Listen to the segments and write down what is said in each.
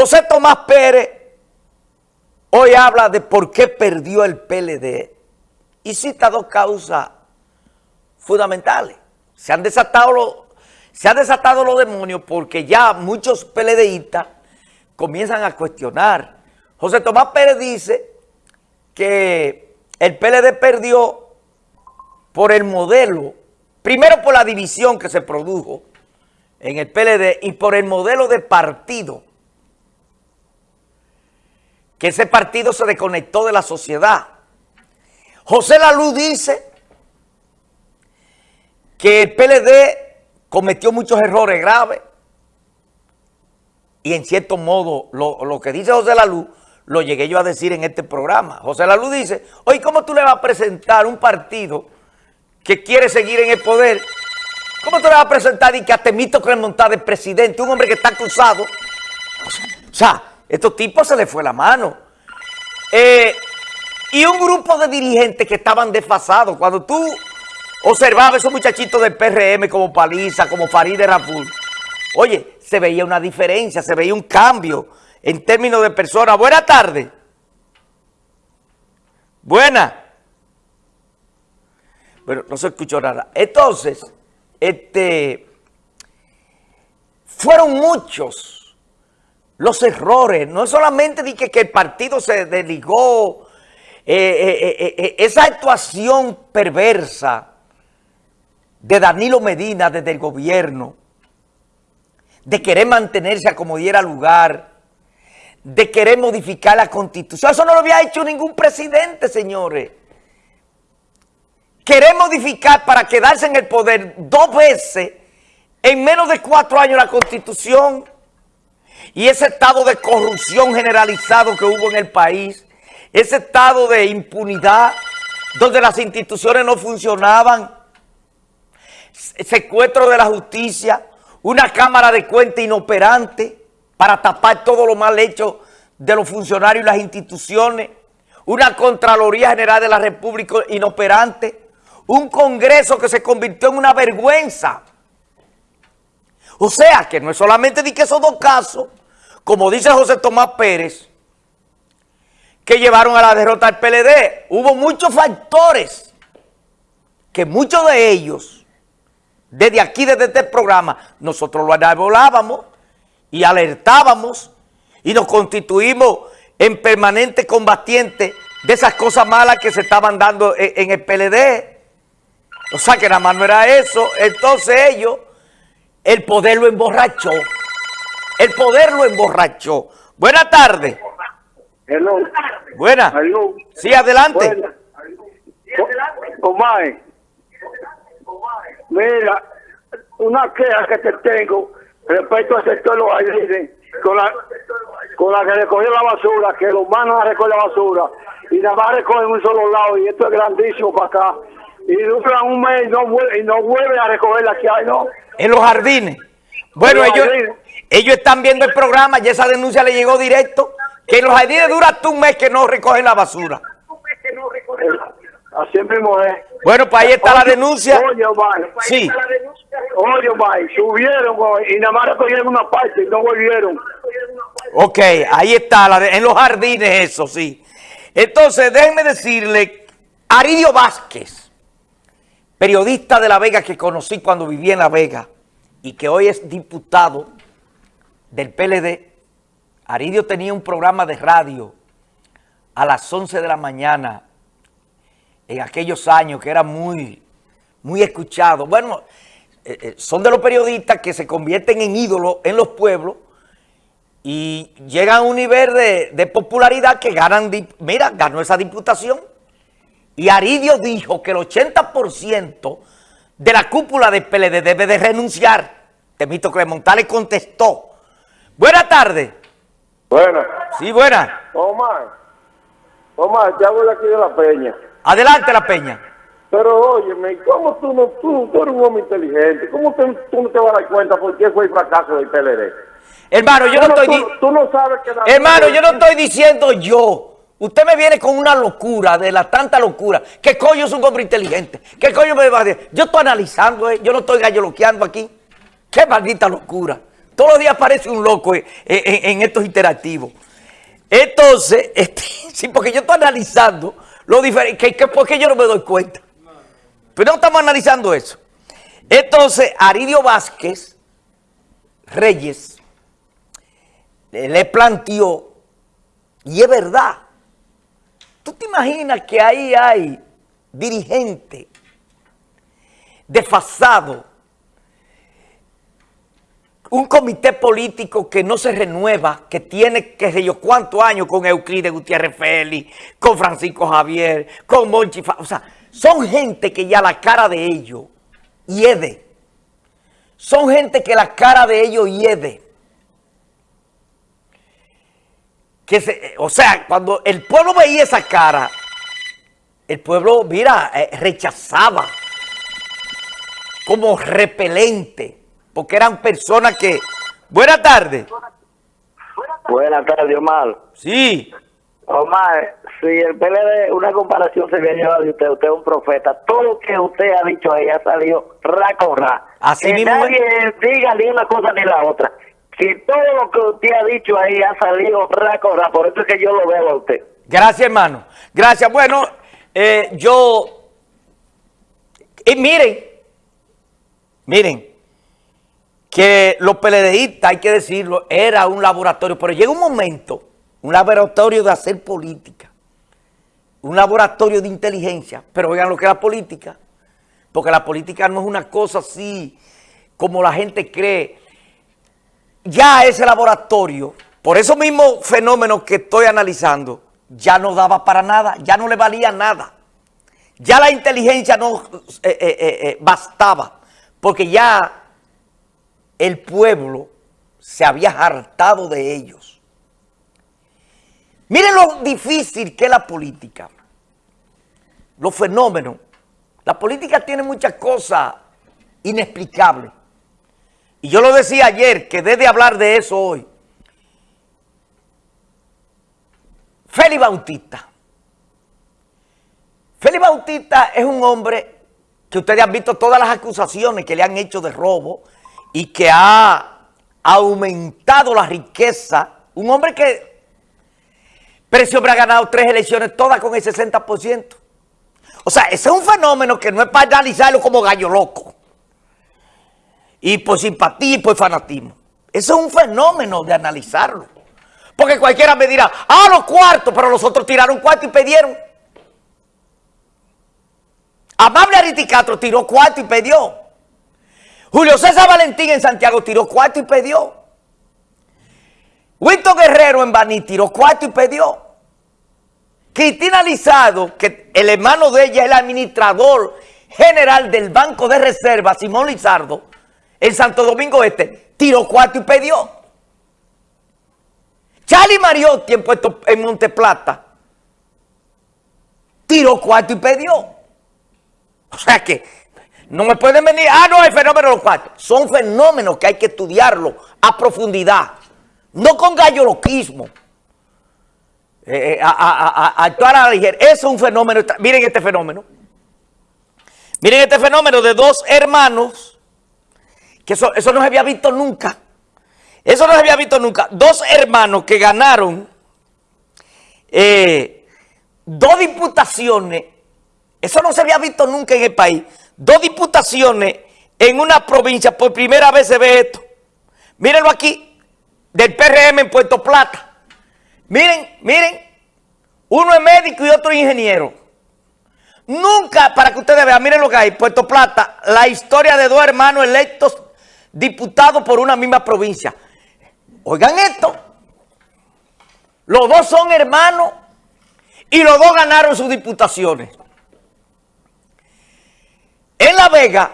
José Tomás Pérez hoy habla de por qué perdió el PLD y cita dos causas fundamentales. Se han desatado los, demonios porque ya muchos PLDistas comienzan a cuestionar. José Tomás Pérez dice que el PLD perdió por el modelo, primero por la división que se produjo en el PLD y por el modelo de partido que ese partido se desconectó de la sociedad. José Lalú dice que el PLD cometió muchos errores graves y en cierto modo lo, que dice José Lalú lo llegué yo a decir en este programa. José Lalú dice, oye, ¿cómo tú le vas a presentar un partido que quiere seguir en el poder? ¿Cómo tú le vas a presentar y que a Temito montar de presidente, un hombre que está acusado? O sea, estos tipos se les fue la mano. Eh, y un grupo de dirigentes que estaban desfasados. Cuando tú observabas esos muchachitos del PRM como Paliza, como Farid Raful, oye, se veía una diferencia, se veía un cambio en términos de personas. Buena tarde. Buena. Bueno, no se escuchó nada. Entonces, este, fueron muchos los errores, no solamente de que, el partido se desligó, eh, eh, eh, esa actuación perversa de Danilo Medina desde el gobierno, de querer mantenerse a como diera lugar, de querer modificar la constitución. Eso no lo había hecho ningún presidente, señores. Querer modificar para quedarse en el poder dos veces en menos de cuatro años la constitución y ese estado de corrupción generalizado que hubo en el país, ese estado de impunidad, donde las instituciones no funcionaban, secuestro de la justicia, una cámara de cuenta inoperante para tapar todo lo mal hecho de los funcionarios y las instituciones, una Contraloría General de la República inoperante, un Congreso que se convirtió en una vergüenza. O sea, que no es solamente de que esos dos casos, como dice José Tomás Pérez, que llevaron a la derrota del PLD. Hubo muchos factores que muchos de ellos, desde aquí, desde este programa, nosotros lo anavolábamos y alertábamos y nos constituimos en permanente combatiente de esas cosas malas que se estaban dando en, el PLD. O sea que nada más no era eso. Entonces ellos, el poder lo emborrachó. El poder lo emborrachó. Buenas tardes. Hello. Buenas. Sí, adelante. Buena. Omar. Mira, una queja que te tengo respecto al sector de los jardines, con la, con la que recogió la basura, que los manos a recoger la basura, y nada más recogen un solo lado, y esto es grandísimo para acá. Y duran un mes y no, vuelve, y no vuelven a recoger la que hay, ¿no? En los jardines. Bueno, ellos, ellos están viendo el programa y esa denuncia le llegó directo. Que en los jardines dura hasta un mes que no recogen la basura. Así mismo es. Bueno, pues ahí está la denuncia. Oye, Omar. Sí. Oye, Omar, subieron y nada más recogieron una parte y no volvieron. Ok, ahí está, la en los jardines eso, sí. Entonces, déjenme decirle, Aridio Vázquez, periodista de La Vega que conocí cuando vivía en La Vega y que hoy es diputado del PLD, Aridio tenía un programa de radio a las 11 de la mañana en aquellos años que era muy, muy escuchado. Bueno, eh, eh, son de los periodistas que se convierten en ídolos en los pueblos y llegan a un nivel de, popularidad que ganan, mira, ganó esa diputación. Y Aridio dijo que el 80% de la cúpula del PLD debe de renunciar. Temito Clemontal le contestó Buenas tardes. Buenas. Sí, buenas. Omar. Omar, te hablo de aquí de La Peña. Adelante, La Peña. Pero óyeme, ¿cómo tú no, tú, tú eres un hombre inteligente? ¿Cómo tú, no te vas a dar cuenta por qué fue el fracaso del PLD? Hermano, yo no, estoy... Tú, tú, no sabes que... Hermano, yo no estoy diciendo yo. Usted me viene con una locura, de la tanta locura. ¿Qué coño es un hombre inteligente? ¿Qué coño me va a decir? Yo estoy analizando, eh. yo no estoy galloloqueando aquí. Qué maldita locura. Todos los días aparece un loco en, en estos interactivos. Entonces, este, sí, porque yo estoy analizando lo diferente, que, porque yo no me doy cuenta. Pero no estamos analizando eso. Entonces, Aridio Vázquez Reyes le planteó, y es verdad, ¿tú te imaginas que ahí hay dirigentes desfasados un comité político que no se renueva, que tiene, qué sé yo, cuántos años con Euclides Gutiérrez Félix, con Francisco Javier, con Monchi, o sea, son gente que ya la cara de ellos hiede. Son gente que la cara de ellos hiede. Que se, o sea, cuando el pueblo veía esa cara, el pueblo, mira, eh, rechazaba como repelente porque eran personas que... Buenas tardes. Buenas tardes, Omar. Sí. Omar, si el PLD, una comparación se había llevado de usted, usted es un profeta. Todo lo que usted ha dicho ahí ha salido ra Así que mismo nadie diga ni una cosa ni la otra. Si todo lo que usted ha dicho ahí ha salido ra por eso es que yo lo veo a usted. Gracias, hermano. Gracias. Bueno, eh, yo... Y miren, miren, que los PLDistas, hay que decirlo, era un laboratorio, pero llega un momento, un laboratorio de hacer política, un laboratorio de inteligencia, pero oigan lo que es la política, porque la política no es una cosa así como la gente cree. Ya ese laboratorio, por esos mismos fenómenos que estoy analizando, ya no daba para nada, ya no le valía nada. Ya la inteligencia no eh, eh, eh, bastaba, porque ya el pueblo se había hartado de ellos. Miren lo difícil que es la política, los fenómenos. La política tiene muchas cosas inexplicables. Y yo lo decía ayer, que debe hablar de eso hoy. Félix Bautista. Félix Bautista es un hombre que ustedes han visto todas las acusaciones que le han hecho de robo, y que ha aumentado la riqueza, un hombre que Precio ha ganado tres elecciones todas con el 60%. O sea, ese es un fenómeno que no es para analizarlo como gallo loco. Y por simpatía y por fanatismo. Ese es un fenómeno de analizarlo. Porque cualquiera me dirá, ah, los cuartos, pero los otros tiraron cuarto y pidieron. Amable Ariticatro tiró cuarto y pidió. Julio César Valentín en Santiago tiró cuarto y pedió. Winston Guerrero en Baní tiró cuarto y pedió. Cristina Lizado, que el hermano de ella es el administrador general del Banco de Reserva, Simón Lizardo, en Santo Domingo Este, tiró cuarto y pedió. Charlie Mariotti en, Puerto, en Monteplata tiró cuarto y pedió. O sea que no me pueden venir, ah, no, hay fenómenos los cuatro. Son fenómenos que hay que estudiarlo a profundidad. No con galloloquismo. Eh, eh, a, actuar a la ligera. Eso es un fenómeno. Miren este fenómeno. Miren este fenómeno de dos hermanos. Que eso, eso no se había visto nunca. Eso no se había visto nunca. Dos hermanos que ganaron eh, dos diputaciones. Eso no se había visto nunca en el país dos diputaciones en una provincia, por primera vez se ve esto. Mírenlo aquí, del PRM en Puerto Plata. Miren, miren, uno es médico y otro ingeniero. Nunca, para que ustedes vean, miren lo que hay, Puerto Plata, la historia de dos hermanos electos diputados por una misma provincia. Oigan esto, los dos son hermanos y los dos ganaron sus diputaciones. En La Vega,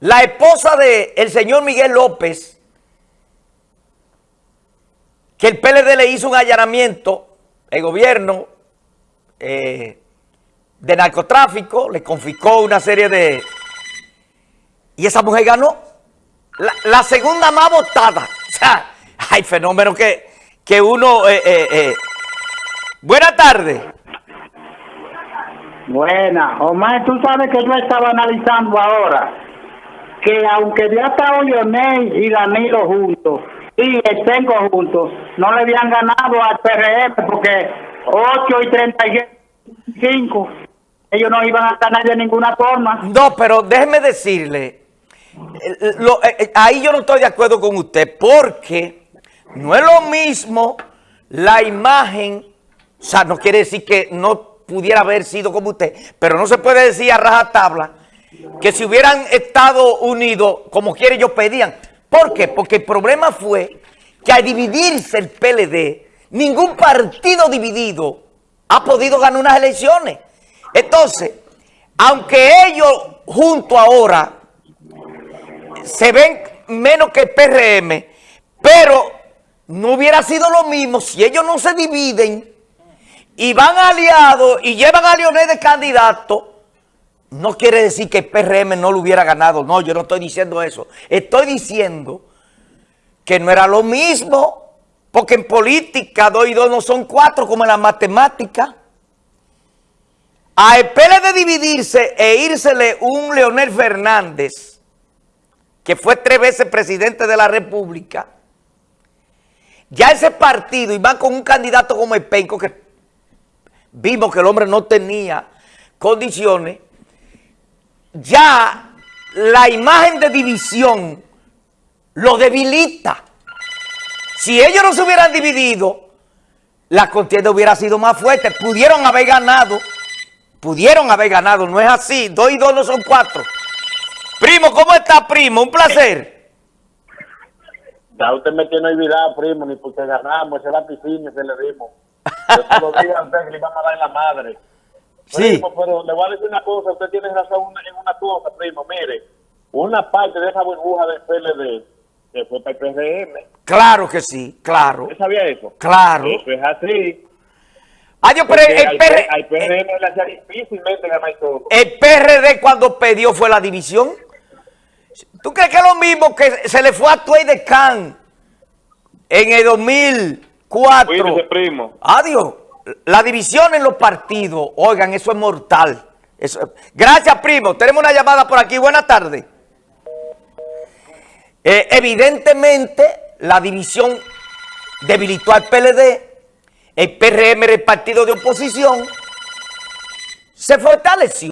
la esposa del señor Miguel López, que el PLD le hizo un allanamiento, el gobierno eh, de narcotráfico, le confiscó una serie de... Y esa mujer ganó. La, segunda más votada. O sea, hay fenómenos que, que uno... Eh, eh, Buenas tardes. Buena. Omar, tú sabes que yo estaba analizando ahora que aunque ya estado Leonel y Danilo juntos y el Tengo juntos, no le habían ganado al PRM porque 8 y 35 ellos no iban a ganar de ninguna forma. No, pero déjeme decirle, eh, lo- eh, eh, ahí yo no estoy de acuerdo con usted, porque no es lo mismo la imagen, o sea, no quiere decir que no pudiera haber sido como usted, pero no se puede decir a rajatabla que si hubieran estado unidos, como quiere ellos pedían. ¿Por qué? Porque el problema fue que al dividirse el PLD, ningún partido dividido ha podido ganar unas elecciones. Entonces, aunque ellos junto ahora se ven menos que el PRM, pero no hubiera sido lo mismo si ellos no se dividen y van aliados y llevan a Leonel de candidato, no quiere decir que el PRM no lo hubiera ganado. No, yo no estoy diciendo eso. Estoy diciendo que no era lo mismo, porque en política dos y dos no son cuatro como en la matemática. A el PLD dividirse e írsele un Leonel Fernández, que fue tres veces presidente de la República, ya ese partido, y con un candidato como el Penco, que vimos que el hombre no tenía condiciones, ya la imagen de división lo debilita. Si ellos no se hubieran dividido, la contienda hubiera sido más fuerte. Pudieron haber ganado, pudieron haber ganado, no es así. Dos y dos no son cuatro. Primo, ¿cómo está, primo? Un placer. Ya usted me tiene olvidado, primo, ni porque ganamos, ese piscina se le dimos. Yo se lo dije a usted que le íbamos a dar en la madre. Sí. Primo, pero le voy a decir una cosa, usted tiene razón en una cosa, primo, mire, una parte de esa burbuja del PLD que fue para el PRM, Claro que sí, claro. ¿usted sabía eso? Claro. Eso es así. Ah, yo, pero porque el, al, PR al PRM le hacía difícilmente ganar todo. el PRD cuando perdió fue la división. ¿Tú crees que es lo mismo que se le fue a Tuey de Can en el 2004? Cuídese, primo. Adiós. La división en los partidos, oigan, eso es mortal. Eso- Gracias, primo. Tenemos una llamada por aquí. Buenas tardes. Eh, evidentemente, la división debilitó al PLD. El PRM era el partido de oposición. Se fortaleció.